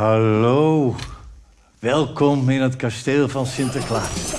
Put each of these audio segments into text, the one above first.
Hallo. Welkom in het kasteel van Sinterklaas.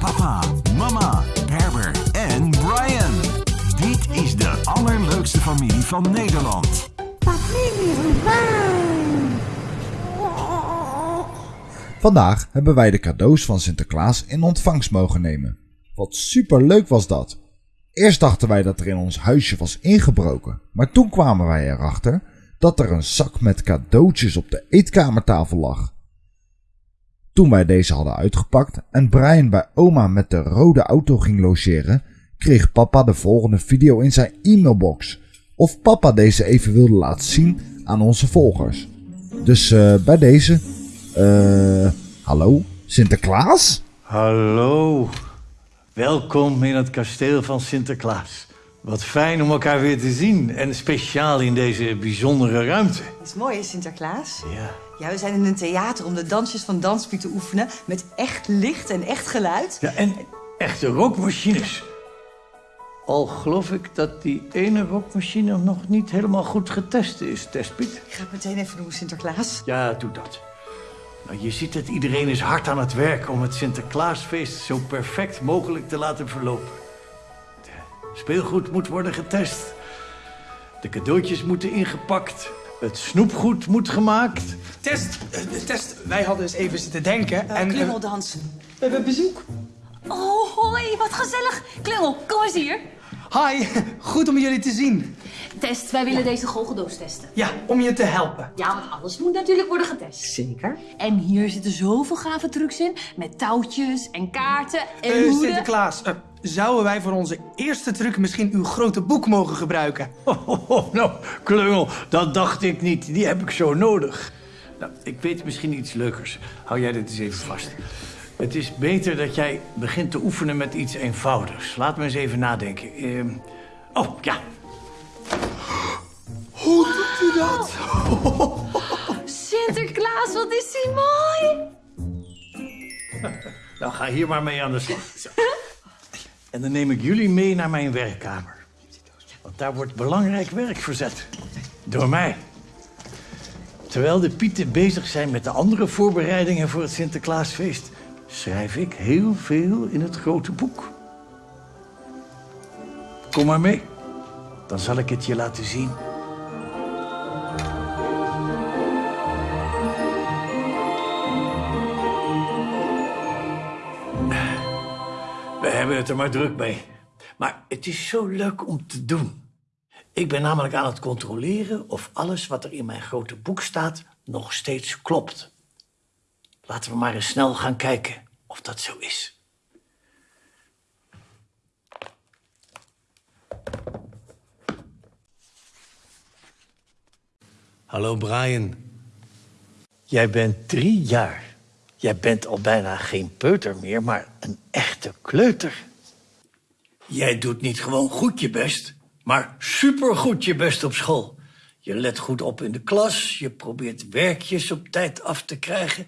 Papa, mama, Herbert en Brian. Dit is de allerleukste familie van Nederland. Vandaag hebben wij de cadeaus van Sinterklaas in ontvangst mogen nemen. Wat super leuk was dat. Eerst dachten wij dat er in ons huisje was ingebroken, maar toen kwamen wij erachter dat er een zak met cadeautjes op de eetkamertafel lag. Toen wij deze hadden uitgepakt en Brian bij oma met de rode auto ging logeren, kreeg papa de volgende video in zijn e-mailbox. Of papa deze even wilde laten zien aan onze volgers. Dus eh, bij deze, eh, hallo, Sinterklaas? Hallo. Welkom in het kasteel van Sinterklaas. Wat fijn om elkaar weer te zien. En speciaal in deze bijzondere ruimte. Dat is mooi, hè, Sinterklaas? Ja. Ja, we zijn in een theater om de dansjes van Danspiet te oefenen... met echt licht en echt geluid. Ja, en echte rookmachines. Al geloof ik dat die ene rookmachine nog niet helemaal goed getest is, Testpiet. Ik ga het meteen even doen, Sinterklaas. Ja, doe dat. Nou, je ziet het, iedereen is hard aan het werk om het Sinterklaasfeest zo perfect mogelijk te laten verlopen. Speelgoed moet worden getest. De cadeautjes moeten ingepakt. Het snoepgoed moet gemaakt. Test, eh, test. Wij hadden eens even zitten denken en... eh, Klungel dansen. we hebben bezoek. Oh, hoi, wat gezellig. Klungel, kom eens hier. Hi, goed om jullie te zien. Test, wij willen deze goocheldoos testen. Ja, om je te helpen. Ja, want alles moet natuurlijk worden getest. Zeker. En hier zitten zoveel gave trucs in. Met touwtjes en kaarten en Eh hoeden. Sinterklaas, eh, zouden wij voor onze eerste truc misschien uw grote boek mogen gebruiken? Oh, oh, oh, nou, klungel, dat dacht ik niet. Die heb ik zo nodig. Nou, ik weet misschien iets leukers. Hou jij dit eens even vast. Het is beter dat jij begint te oefenen met iets eenvoudigs. Laat me eens even nadenken. Ehm, oh, ja. Hoe doet u dat? Sinterklaas, wat is die mooi. Nou, ga hier maar mee aan de slag. En dan neem ik jullie mee naar mijn werkkamer. Want daar wordt belangrijk werk verzet. Door mij. Terwijl de pieten bezig zijn met de andere voorbereidingen voor het Sinterklaasfeest... schrijf ik heel veel in het grote boek. Kom maar mee. Dan zal ik het je laten zien. Hebben het er maar druk mee. Maar het is zo leuk om te doen. Ik ben namelijk aan het controleren of alles wat er in mijn grote boek staat nog steeds klopt. Laten we maar eens snel gaan kijken of dat zo is. Hallo Brian. Jij bent drie jaar. Jij bent al bijna geen peuter meer, maar een echte kleuter. Jij doet niet gewoon goed je best, maar supergoed je best op school. Je let goed op in de klas, je probeert werkjes op tijd af te krijgen...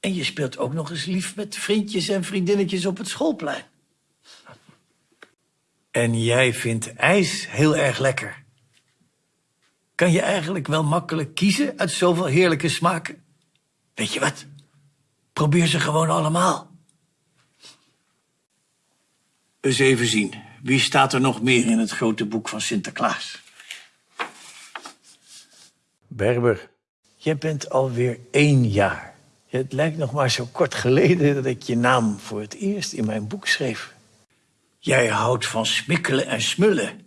en je speelt ook nog eens lief met vriendjes en vriendinnetjes op het schoolplein. En jij vindt ijs heel erg lekker. Kan je eigenlijk wel makkelijk kiezen uit zoveel heerlijke smaken? Weet je wat? Probeer ze gewoon allemaal. Eens even zien. Wie staat er nog meer in het grote boek van Sinterklaas? Berber, jij bent alweer één jaar. Het lijkt nog maar zo kort geleden dat ik je naam voor het eerst in mijn boek schreef. Jij houdt van smikkelen en smullen.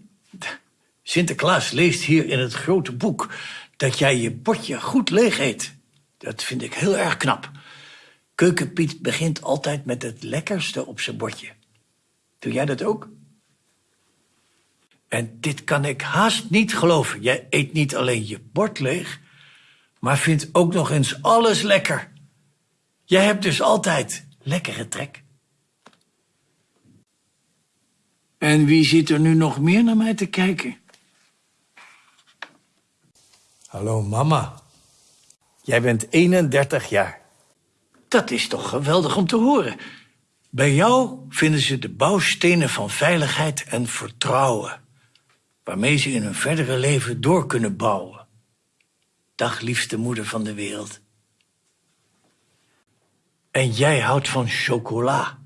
Sinterklaas leest hier in het grote boek dat jij je bordje goed leeg eet. Dat vind ik heel erg knap. Keukenpiet begint altijd met het lekkerste op zijn bordje. Doe jij dat ook? En dit kan ik haast niet geloven. Jij eet niet alleen je bord leeg, maar vindt ook nog eens alles lekker. Jij hebt dus altijd lekkere trek. En wie zit er nu nog meer naar mij te kijken? Hallo mama. Jij bent 31 jaar. Dat is toch geweldig om te horen. Bij jou vinden ze de bouwstenen van veiligheid en vertrouwen, waarmee ze in hun verdere leven door kunnen bouwen. Dag liefste moeder van de wereld. En jij houdt van chocola.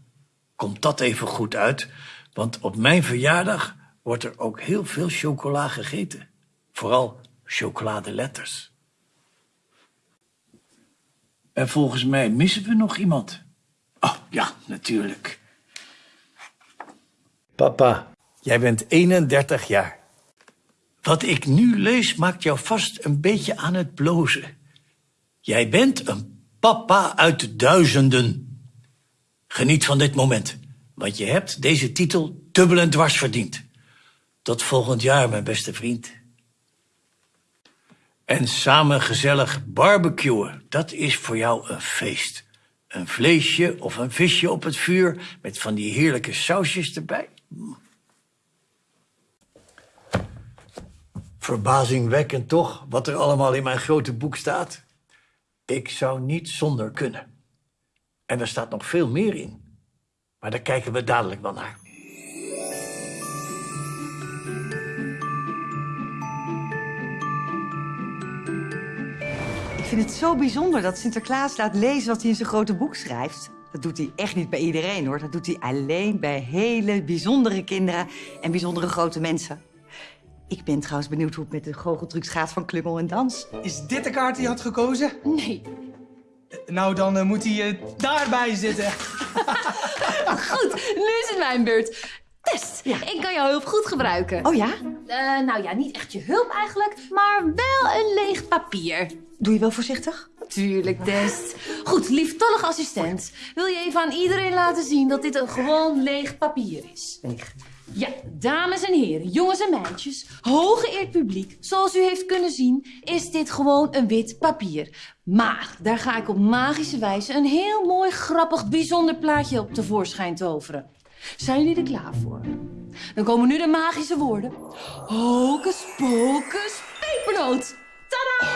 Komt dat even goed uit? Want op mijn verjaardag wordt er ook heel veel chocola gegeten. Vooral chocoladeletters. En volgens mij missen we nog iemand. Oh, ja, natuurlijk. Papa, jij bent 31 jaar. Wat ik nu lees maakt jou vast een beetje aan het blozen. Jij bent een papa uit de duizenden. Geniet van dit moment, want je hebt deze titel dubbel en dwars verdiend. Tot volgend jaar, mijn beste vriend. En samen gezellig barbecuen, dat is voor jou een feest. Een vleesje of een visje op het vuur met van die heerlijke sausjes erbij. Mm. Verbazingwekkend toch, wat er allemaal in mijn grote boek staat. Ik zou niet zonder kunnen. En er staat nog veel meer in. Maar daar kijken we dadelijk wel naar. Vind het zo bijzonder dat Sinterklaas laat lezen wat hij in zijn grote boek schrijft. Dat doet hij echt niet bij iedereen hoor. Dat doet hij alleen bij hele bijzondere kinderen en bijzondere grote mensen. Ik ben trouwens benieuwd hoe het met de goocheltrucs gaat van Klungel en Dans. Is dit de kaart die je had gekozen? Nee. Nou, dan eh, moet hij eh, daarbij zitten. Goed, nu is het mijn beurt. Test, ik kan jouw hulp goed gebruiken. Oh ja? Eh, nou ja, niet echt je hulp eigenlijk, maar wel een leeg papier. Doe je wel voorzichtig? Tuurlijk, Test. Goed, lieftallig assistent. Wil je even aan iedereen laten zien dat dit een gewoon leeg papier is? Leeg. Ja, dames en heren, jongens en meisjes, hooggeëerd publiek, zoals u heeft kunnen zien, is dit gewoon een wit papier. Maar daar ga ik op magische wijze een heel mooi, grappig, bijzonder plaatje op tevoorschijn toveren. Zijn jullie er klaar voor? Dan komen nu de magische woorden. Hocus pocus pepernoot. Tada!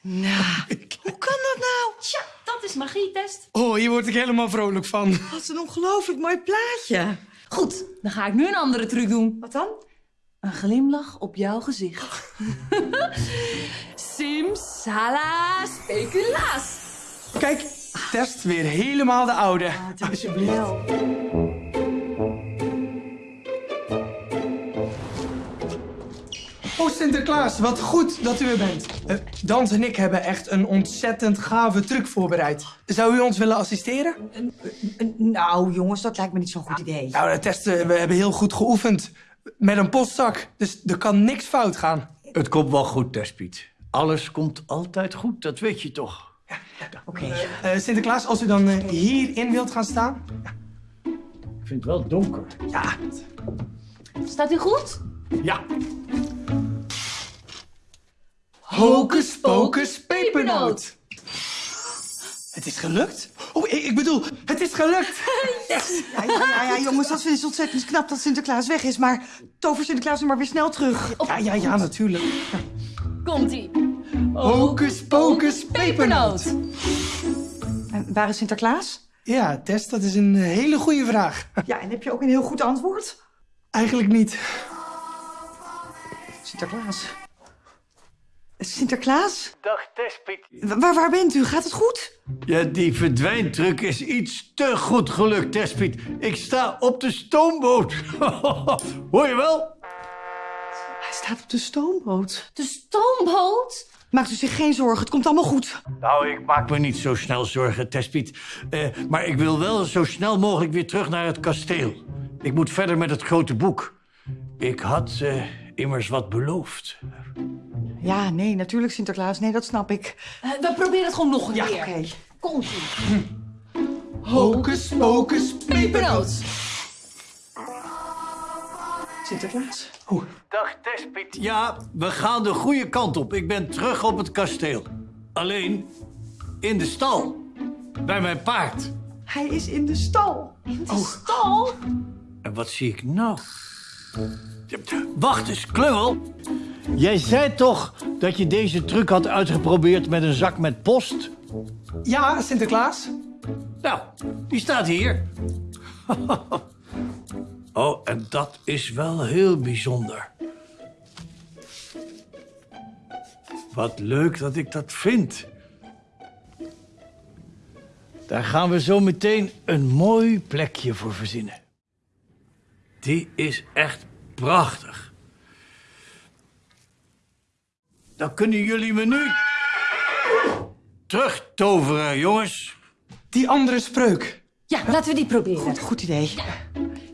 Nou, hoe kan dat nou? Tja, dat is magietest. Oh, hier word ik helemaal vrolijk van. Wat een ongelooflijk mooi plaatje. Goed, dan ga ik nu een andere truc doen. Wat dan? Een glimlach op jouw gezicht. Simsala speculaas. Kijk, test weer helemaal de oude. Alsjeblieft. Oh, Sinterklaas, wat goed dat u er bent. Eh, Dans en ik hebben echt een ontzettend gave truc voorbereid. Zou u ons willen assisteren? Nou, jongens, dat lijkt me niet zo'n goed idee. Nou, de testen, we hebben heel goed geoefend. Met een postzak, dus er kan niks fout gaan. Het komt wel goed, Tespiet. Alles komt altijd goed, dat weet je toch? Oké. Eh, Sinterklaas, als u dan eh, hierin wilt gaan staan. Ik vind het wel donker. Ja, Staat u goed? Ja, hocus pocus pepernoot. Het is gelukt? Oh, ik, ik bedoel, het is gelukt. Ja, ja, ja, ja, jongens, dat is ontzettend knap dat Sinterklaas weg is. Maar tover Sinterklaas nu maar weer snel terug. Ja, ja, ja, natuurlijk. Komt-ie. Hocus pocus pepernoot. En waar is Sinterklaas? Ja, Tess, dat is een hele goede vraag. Ja, en heb je ook een heel goed antwoord? Eigenlijk niet. Sinterklaas. Sinterklaas? dag Tespiet. Wa- Waar, waar bent u? Gaat het goed? Ja, die verdwijntruc is iets te goed gelukt, Tespiet. Ik sta op de stoomboot. Hoor je wel? Hij staat op de stoomboot. De stoomboot? Maakt u zich geen zorgen, het komt allemaal goed. Nou, ik maak me niet zo snel zorgen, Tespiet. Eh, maar ik wil wel zo snel mogelijk weer terug naar het kasteel. Ik moet verder met het grote boek. Ik had eh, immers wat beloofd. Ja, nee, natuurlijk Sinterklaas. Nee, dat snap ik. Eh, we proberen het gewoon nog een Ja, keer. oké. Komt-ie. Hocus pocus pepernoot. Sinterklaas. Dag Tespiet. Ja, we gaan de goede kant op. Ik ben terug op het kasteel. Alleen in de stal. Bij mijn paard. Hij is in de stal. Stal? En wat zie ik nou? Wacht eens, Klungel. Jij zei toch dat je deze truc had uitgeprobeerd met een zak met post? Ja, Sinterklaas. Nou, die staat hier. oh, en dat is wel heel bijzonder. Wat leuk dat ik dat vind. Daar gaan we zo meteen een mooi plekje voor verzinnen. Die is echt prachtig. Dan kunnen jullie me nu terugtoveren, jongens. Die andere spreuk. Ja, laten we die proberen. Goed, goed idee.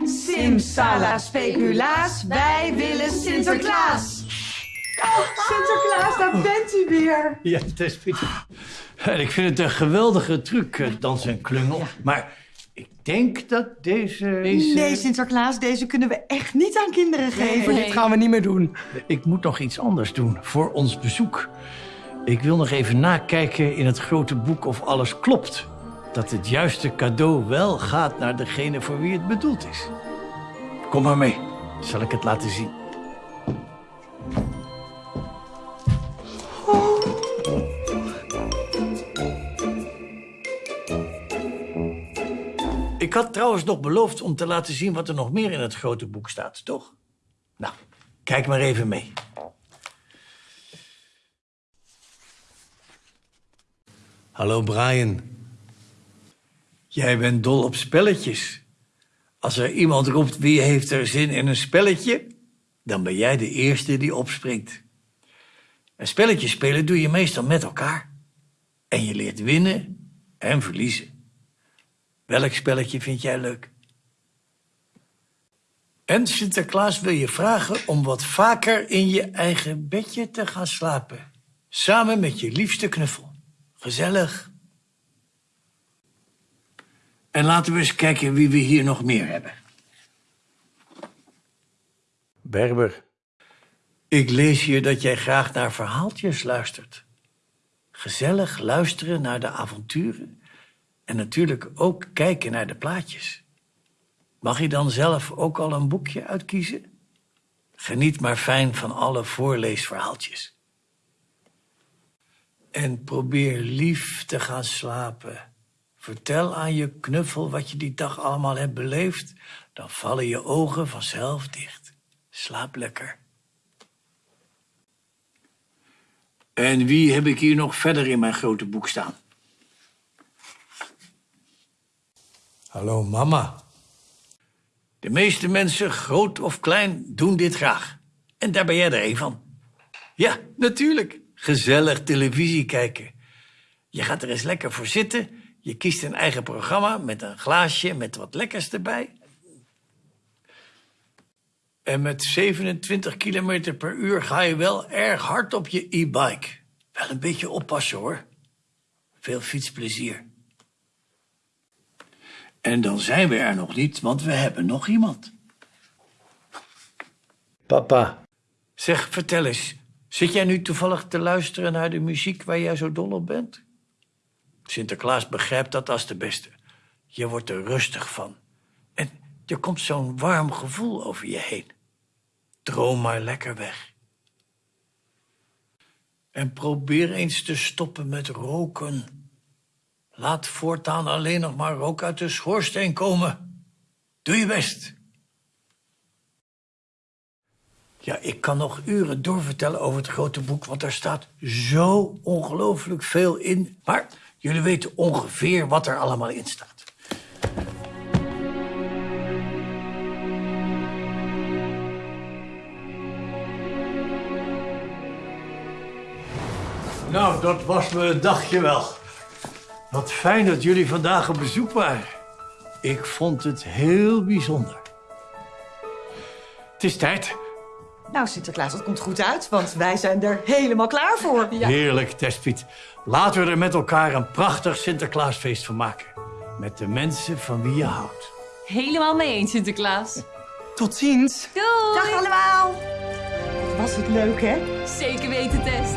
Simsala speculaas, wij willen Sinterklaas. Oh, Sinterklaas, daar bent u weer. Ja, Tespie. En ik vind het een geweldige truc, eh, dans en klungel. Maar ik denk dat deze... deze... Nee, Sinterklaas, deze kunnen we echt niet aan kinderen geven. Dit gaan we niet meer doen. Ik moet nog iets anders doen voor ons bezoek. Ik wil nog even nakijken in het grote boek of alles klopt. Dat het juiste cadeau wel gaat naar degene voor wie het bedoeld is. Kom maar mee, zal ik het laten zien. Ik had trouwens nog beloofd om te laten zien wat er nog meer in het grote boek staat, toch? Nou, kijk maar even mee. Hallo Brian. Jij bent dol op spelletjes. Als er iemand roept wie heeft er zin in een spelletje, dan ben jij de eerste die opspringt. Een spelletje spelen doe je meestal met elkaar. En je leert winnen en verliezen. Welk spelletje vind jij leuk? En Sinterklaas wil je vragen om wat vaker in je eigen bedje te gaan slapen. Samen met je liefste knuffel. Gezellig. En laten we eens kijken wie we hier nog meer hebben. Berber, ik lees hier dat jij graag naar verhaaltjes luistert. Gezellig luisteren naar de avonturen en natuurlijk ook kijken naar de plaatjes. Mag je dan zelf ook al een boekje uitkiezen? Geniet maar fijn van alle voorleesverhaaltjes. En probeer lief te gaan slapen. Vertel aan je knuffel wat je die dag allemaal hebt beleefd. Dan vallen je ogen vanzelf dicht. Slaap lekker. En wie heb ik hier nog verder in mijn grote boek staan? Hallo mama. De meeste mensen, groot of klein, doen dit graag. En daar ben jij er een van. Ja, natuurlijk. Gezellig televisie kijken. Je gaat er eens lekker voor zitten. Je kiest een eigen programma met een glaasje met wat lekkers erbij. En met 27 kilometer per uur ga je wel erg hard op je e-bike. Wel een beetje oppassen hoor. Veel fietsplezier. En dan zijn we er nog niet, want we hebben nog iemand. Papa. Zeg, vertel eens. Zit jij nu toevallig te luisteren naar de muziek waar jij zo dol op bent? Sinterklaas begrijpt dat als de beste. Je wordt er rustig van. En er komt zo'n warm gevoel over je heen. Droom maar lekker weg. En probeer eens te stoppen met roken. Laat voortaan alleen nog maar rook uit de schoorsteen komen. Doe je best. Ja, ik kan nog uren doorvertellen over het grote boek, want er staat zo ongelooflijk veel in. Maar jullie weten ongeveer wat er allemaal in staat. Nou, dat was een dagje wel. Wat fijn dat jullie vandaag op bezoek waren. Ik vond het heel bijzonder. Het is tijd. Nou, Sinterklaas, dat komt goed uit, want wij zijn er helemaal klaar voor. Heerlijk, Tespiet. Laten we er met elkaar een prachtig Sinterklaasfeest van maken. Met de mensen van wie je houdt. Helemaal mee eens, Sinterklaas. Tot ziens. Doei! Dag allemaal. Was het leuk, hè? Zeker weten, Test.